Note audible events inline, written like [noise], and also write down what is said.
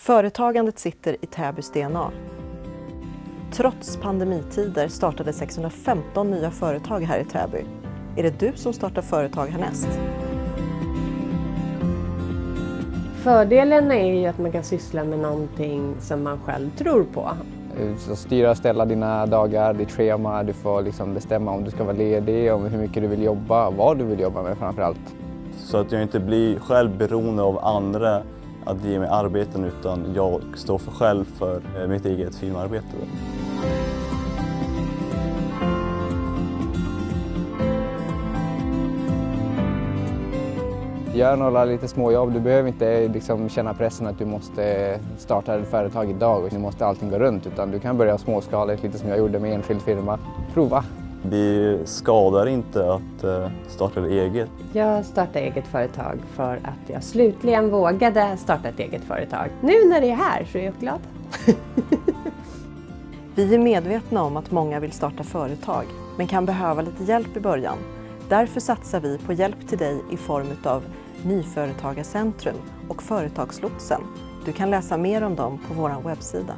Företagandet sitter i Täbys DNA. Trots pandemitider startade 615 nya företag här i Täby. Är det du som startar företag härnäst? Fördelen är ju att man kan syssla med någonting som man själv tror på. Så styra och ställa dina dagar, ditt schema. Du får liksom bestämma om du ska vara ledig, om hur mycket du vill jobba, vad du vill jobba med framför allt. Så att jag inte blir själv beroende av andra att ge mig arbeten utan jag står för själv för eh, mitt eget filmarbete. Gör några lite småjobb. Du behöver inte liksom känna pressen att du måste eh, starta ett företag idag och nu måste allting gå runt utan du kan börja småskaligt, lite som jag gjorde med enskild firma. Prova! Det skadar inte att eh, starta eget. Jag startade eget företag för att jag slutligen vågade starta ett eget företag. Nu när det är här så är jag glad. [laughs] Vi är medvetna om att många vill starta företag men kan behöva lite hjälp i början. Därför satsar vi på hjälp till dig i form av Nyföretagarcentrum och Företagslotsen. Du kan läsa mer om dem på vår webbsida.